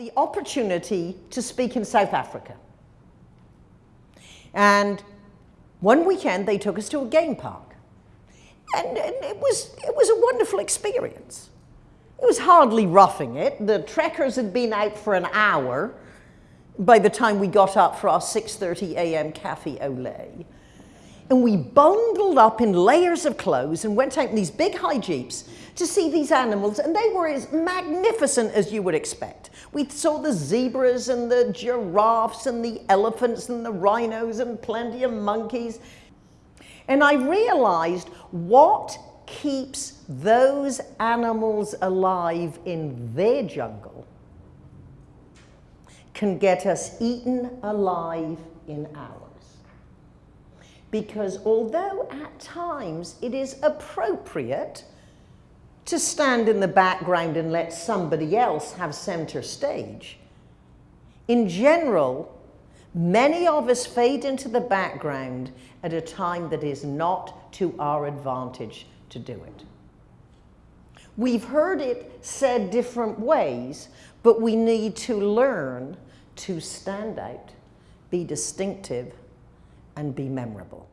the opportunity to speak in South Africa. And one weekend they took us to a game park. And, and it, was, it was a wonderful experience. It was hardly roughing it. The trekkers had been out for an hour by the time we got up for our 6.30 a.m. cafe au lait. And we bundled up in layers of clothes and went out in these big high jeeps to see these animals, and they were as magnificent as you would expect. We saw the zebras and the giraffes and the elephants and the rhinos and plenty of monkeys. And I realized what keeps those animals alive in their jungle can get us eaten alive in ours. Because although at times it is appropriate to stand in the background and let somebody else have center stage. In general, many of us fade into the background at a time that is not to our advantage to do it. We've heard it said different ways, but we need to learn to stand out, be distinctive, and be memorable.